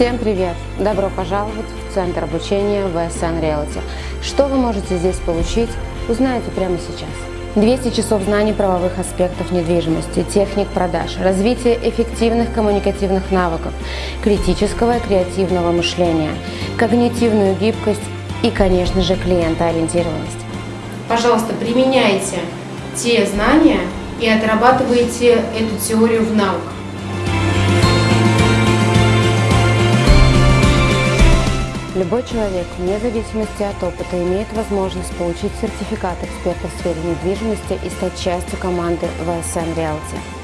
Всем привет! Добро пожаловать в Центр обучения VSN Realty. Что вы можете здесь получить, узнаете прямо сейчас. 200 часов знаний правовых аспектов недвижимости, техник продаж, развитие эффективных коммуникативных навыков, критического и креативного мышления, когнитивную гибкость и, конечно же, клиентоориентированность. Пожалуйста, применяйте те знания и отрабатывайте эту теорию в навыках. Любой человек, вне зависимости от опыта, имеет возможность получить сертификат эксперта в сфере недвижимости и стать частью команды VSN Realty.